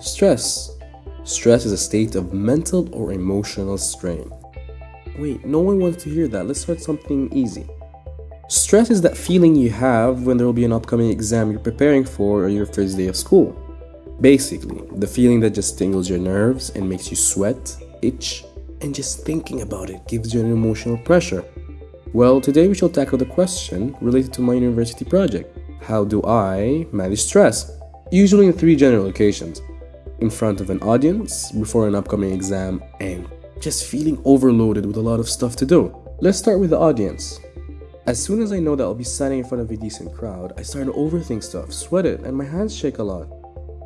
Stress. Stress is a state of mental or emotional strain. Wait, no one wants to hear that. Let's start something easy. Stress is that feeling you have when there will be an upcoming exam you're preparing for or your first day of school. Basically, the feeling that just tingles your nerves and makes you sweat, itch, and just thinking about it gives you an emotional pressure. Well, today we shall tackle the question related to my university project. How do I manage stress? Usually in three general occasions in front of an audience before an upcoming exam and just feeling overloaded with a lot of stuff to do. Let's start with the audience. As soon as I know that I'll be standing in front of a decent crowd, I start to overthink stuff, sweat it, and my hands shake a lot.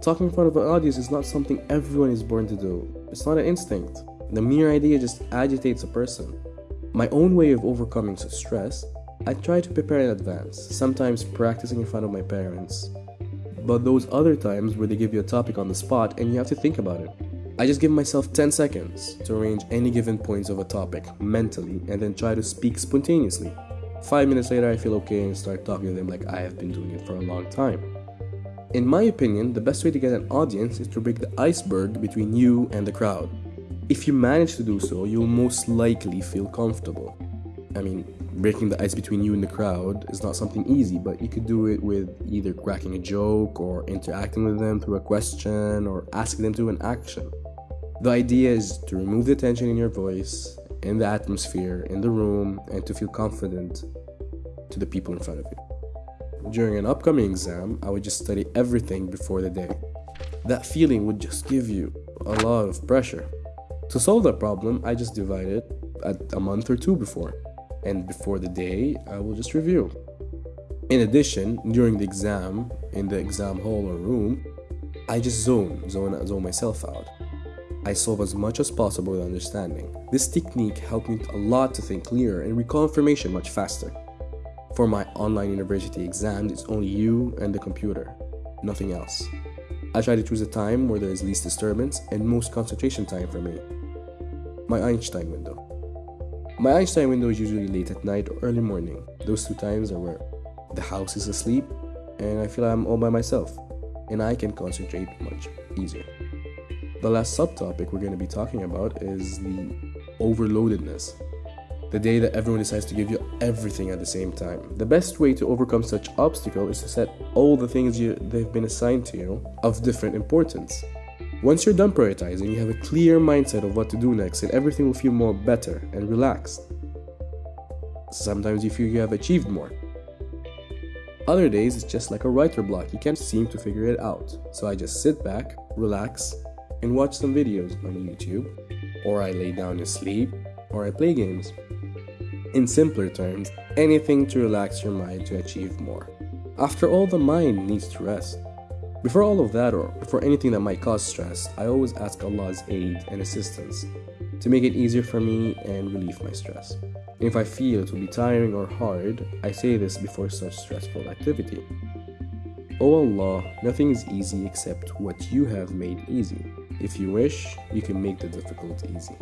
Talking in front of an audience is not something everyone is born to do. It's not an instinct. The mere idea just agitates a person. My own way of overcoming such stress, I try to prepare in advance, sometimes practicing in front of my parents, but those other times where they give you a topic on the spot and you have to think about it. I just give myself 10 seconds to arrange any given points of a topic mentally and then try to speak spontaneously. Five minutes later, I feel okay and start talking to them like I have been doing it for a long time. In my opinion, the best way to get an audience is to break the iceberg between you and the crowd. If you manage to do so, you'll most likely feel comfortable. I mean, breaking the ice between you and the crowd is not something easy, but you could do it with either cracking a joke or interacting with them through a question or asking them to an action. The idea is to remove the tension in your voice, in the atmosphere, in the room, and to feel confident to the people in front of you. During an upcoming exam, I would just study everything before the day. That feeling would just give you a lot of pressure. To solve that problem, I just divide it at a month or two before and before the day, I will just review. In addition, during the exam, in the exam hall or room, I just zone, zone, zone myself out. I solve as much as possible with understanding. This technique helped me a lot to think clearer and recall information much faster. For my online university exams, it's only you and the computer, nothing else. I try to choose a time where there is least disturbance and most concentration time for me. My Einstein window. My Einstein window is usually late at night or early morning. Those two times are where the house is asleep and I feel I'm all by myself and I can concentrate much easier. The last subtopic we're going to be talking about is the overloadedness. The day that everyone decides to give you everything at the same time. The best way to overcome such obstacle is to set all the things you, they've been assigned to you of different importance. Once you're done prioritizing, you have a clear mindset of what to do next and everything will feel more better and relaxed. Sometimes you feel you have achieved more. Other days it's just like a writer block, you can't seem to figure it out. So I just sit back, relax, and watch some videos on YouTube, or I lay down and sleep, or I play games. In simpler terms, anything to relax your mind to achieve more. After all, the mind needs to rest. Before all of that, or for anything that might cause stress, I always ask Allah's aid and assistance to make it easier for me and relieve my stress. And if I feel it will be tiring or hard, I say this before such stressful activity. O oh Allah, nothing is easy except what you have made easy. If you wish, you can make the difficult easy.